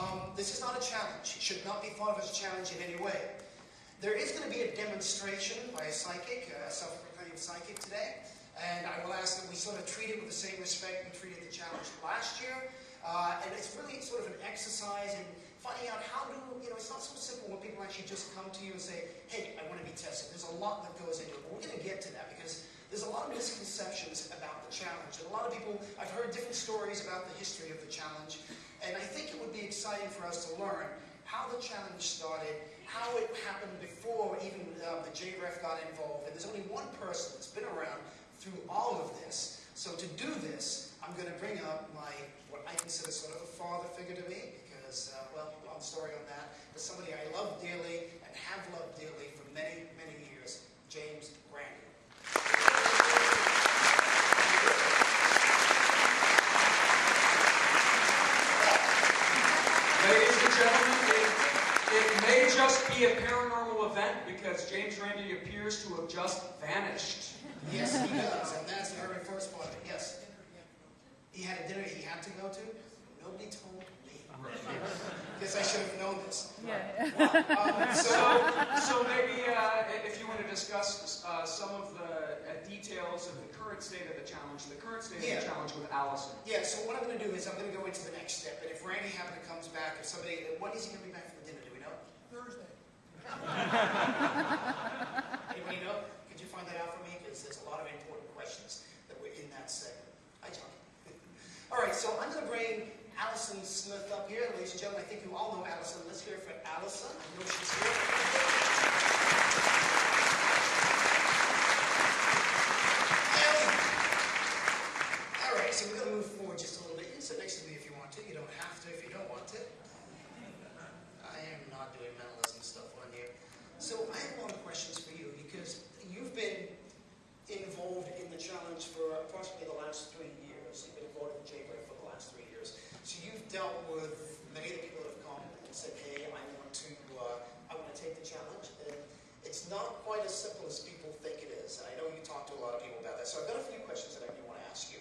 Um, this is not a challenge. It should not be thought of as a challenge in any way. There is going to be a demonstration by a psychic, a self-proclaimed psychic today, and I will ask that we sort of treat it with the same respect we treated the challenge last year. Uh, and it's really sort of an exercise in finding out how do, you know, it's not so simple when people actually just come to you and say, hey, I want to be tested. There's a lot that goes into it, but we're going to get to that because there's a lot of misconceptions about the challenge. And a lot of people, I've heard different stories about the history of the challenge, and I think it would be exciting for us to learn how the challenge started, how it happened before even uh, the JREF got involved. And there's only one person that's been around through all of this. So to do this, I'm going to bring up my, what I consider sort of a father figure to me, because, uh, well, long story on that, but somebody I love dearly and have loved dearly for many, many years, James gentlemen, it, it may just be a paranormal event because James Randi appears to have just vanished. Yes, he does, and that's the very first part yes. He had a dinner he had to go to. Nobody told me. Guess I should have known this. Yeah. Um, So, so, so maybe uh, if you want to discuss uh, some of the uh, details of the current state of the challenge, the current state of the challenge with Allison. yeah, so what I'm going to do is I'm going to go into the next step, and if Randi happen to comes back, if somebody, when is he going to be back from dinner, do we know? Thursday. Anybody know? Could you find that out for me? Because there's a lot of important questions that were in that segment. Hi, John. All right, so I'm going to bring Allison Smith up here. Ladies and gentlemen, I think you all know Allison. Let's hear it for Allison. I know she's here. Allison. All right, so we're going to move forward just a little bit. You can sit next to me if you want to. You don't have to if you don't want to. I am not doing mentalism stuff on here. So I have a lot of questions for you because you've been involved in the challenge for approximately the last three years. You've been involved in JREF for the last three years. So you've dealt with many of the people that have come and said, hey, I want to, uh, I want to take the challenge. And it's not quite as simple as people think it is. And I know you talk to a lot of people about that. So I've got a few questions that I do want to ask you.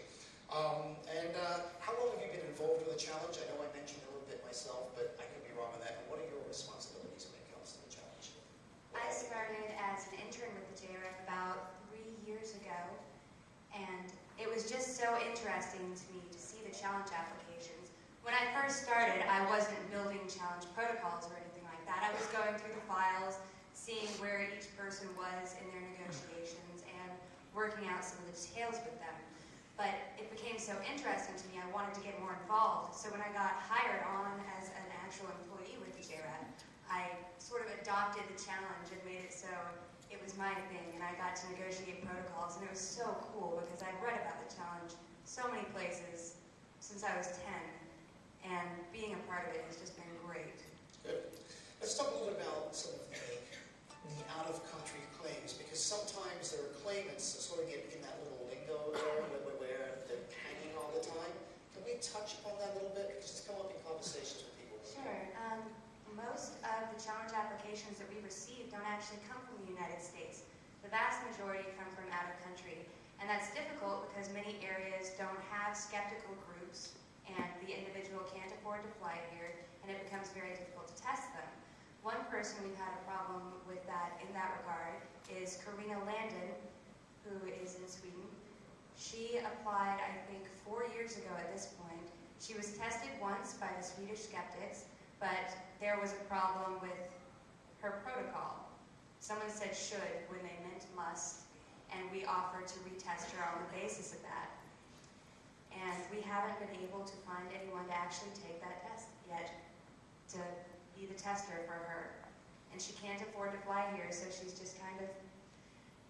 Um, and uh, how long have you been involved with the challenge? I know I mentioned a little bit myself, but I could be wrong on that. And what are your responsibilities when it comes to the challenge? I started as an intern with the JREF about three years ago, and it was just so interesting to me to see the challenge applications. When I first started, I wasn't building challenge protocols or anything like that. I was going through the files, seeing where each person was in their negotiations, working out some of the details with them. But it became so interesting to me, I wanted to get more involved. So when I got hired on as an actual employee with the JREF, I sort of adopted the challenge and made it so it was my thing, and I got to negotiate protocols, and it was so cool because I'd read about the challenge so many places since I was 10, and being a part of it has just been great. Good. Let's talk a little bit about some of the, the out-of-country claims, because sometimes there are claimants that sort of get in that little lingo there, where they're hanging all the time. Can we touch upon that a little bit? Because it's come up in conversations with people. Sure. Um, most of the challenge applications that we receive don't actually come from the United States. The vast majority come from out of country. And that's difficult because many areas don't have skeptical groups and the individual can't afford to fly here and it becomes very difficult to test them. One person we've had a problem with that in that regard is Karina Landon, who is in Sweden. She applied, I think, four years ago at this point. She was tested once by the Swedish skeptics, but there was a problem with her protocol. Someone said should when they meant must, and we offered to retest her on the basis of that. And we haven't been able to find anyone to actually take that test yet to be the tester for her. And she can't afford to fly here, so she's just kind of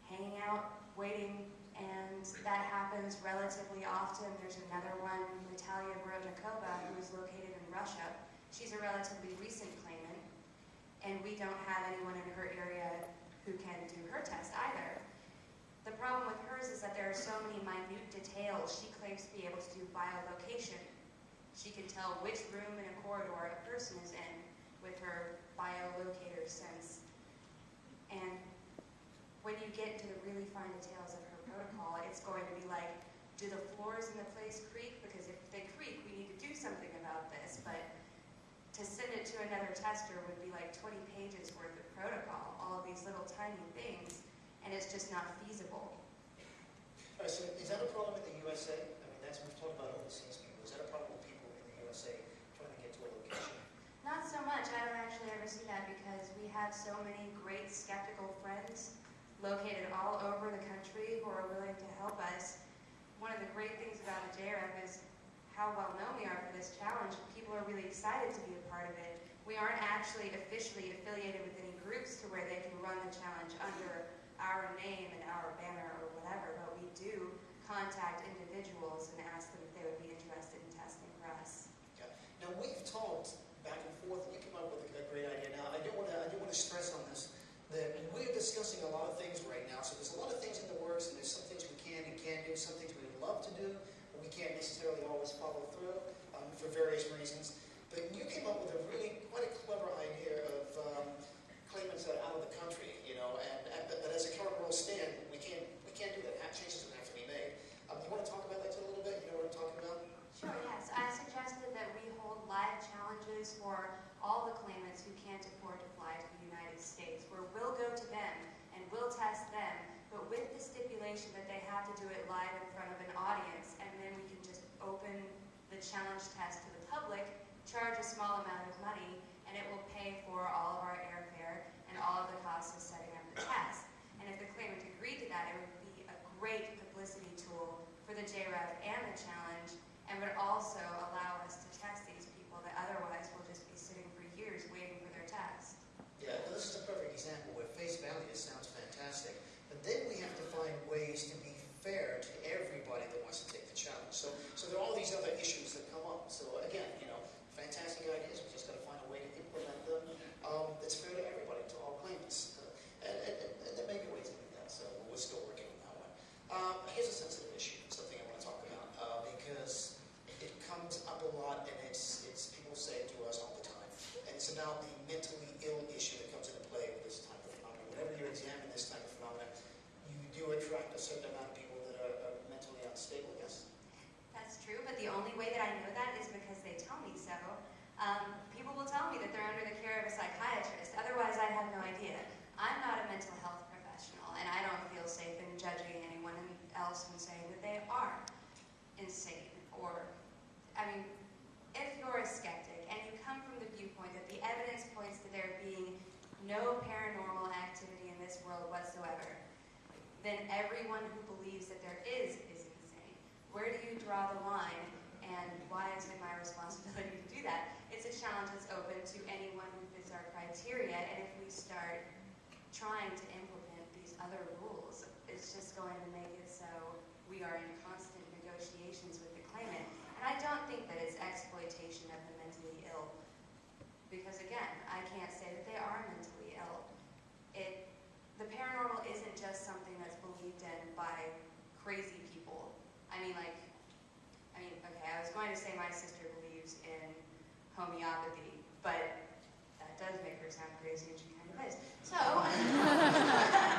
hanging out, waiting, and that happens relatively often. There's another one, Natalia Brodnikova, who is located in Russia. She's a relatively recent claimant, and we don't have anyone in her area who can do her test either. The problem with hers is that there are so many minute details. She claims to be able to do biolocation. She can tell which room in a corridor a person is in with her biolocator sense. And when you get into the really fine details of her protocol, it's going to be like, do the floors in the place creak? Because if they creak, we need to do something about this. But to send it to another tester would be like 20 pages worth of protocol, all of these little tiny things, and it's just not feasible. All right, so is that a problem in the USA? I mean, that's, we've talked about overseas people. Is that a problem with people in the USA trying to get to a location? Not so much. I don't actually ever see that because we have so many great skeptical friends located all over the country who are willing to help us. One of the great things about the JREF is how well known we are for this challenge. People are really excited to be a part of it. We aren't actually officially affiliated with any groups to where they can run the challenge under our name and our banner or whatever, but we do contact individuals and ask them if they would be interested in testing for us. Okay. Now, we've talked back and forth, and you came up with a, a great idea. Now, I do want to, I do want to stress on this, that we're discussing a lot of things right now, so there's a lot of things in the works, and there's some things we can and can't do, some things we would love to do, but we can't necessarily always follow through, um, for various reasons. But you came up with a really, quite a clever idea of, um, claimants that are out of the country, you know, and, and but, but as a current rule stand, we can't, we can't do that, Ha- changes would have to be made. Um, you want to talk about that too a little bit? You know what I'm talking about? Sure, yes. I suggested that we hold live challenges for all the claimants who can't afford to fly to the United States, where we'll go to them and we'll test them, but with the stipulation that they have to do it live in front of an audience, and then we can just open the challenge test to the public, charge a small amount of money, and it will pay for all of our airfare and all of the costs of setting up the test. And if the claimant agreed to that, it would be a great publicity tool for the JREF and the challenge, and would also allow us to test these people that otherwise will just be sitting for years waiting for their test. Yeah, well, this is a perfect example where face value sounds fantastic, but then we have to find ways to be fair to everybody that wants to take the challenge. So, so there are all these other issues that come up. So again, you know, fantastic ideas. We just got to find a way to implement them um, that's fair to everybody, to all claimants. Uh, and, and, and, and there may be ways to do that. So we're still working on that one. Um, here's a sensitive issue, something I want to talk about uh, because it comes up a lot, and it's it's people say it to us all the time, and it's about the mentally ill issue that comes into play with this type of phenomenon. Whenever you examine this type of phenomenon, you do attract a certain amount of people that are, are mentally unstable. Yes. That's true, but the only way that I know that is because they tell me so. Um, people will tell me that they're under the care of a psychiatrist. Otherwise, I have no idea. I'm not a mental health professional, and I don't feel safe in judging anyone else and saying that they are insane. Or, I mean, if you're a skeptic and you come from the viewpoint that the evidence points to there being no paranormal activity in this world whatsoever, then everyone who believes that there is is insane. Where do you draw the line, and why is it my responsibility to do that? It's a challenge that's open to anyone who fits our criteria, and if we start trying to implement these other it's just going to make it so we are in constant negotiations with the claimant. And I don't think that it's exploitation of the mentally ill, because again, I can't say that they are mentally ill. It, the paranormal isn't just something that's believed in by crazy people. I mean, like, I mean, okay, I was going to say my sister believes in homeopathy, but that does make her sound crazy, and she kind of is.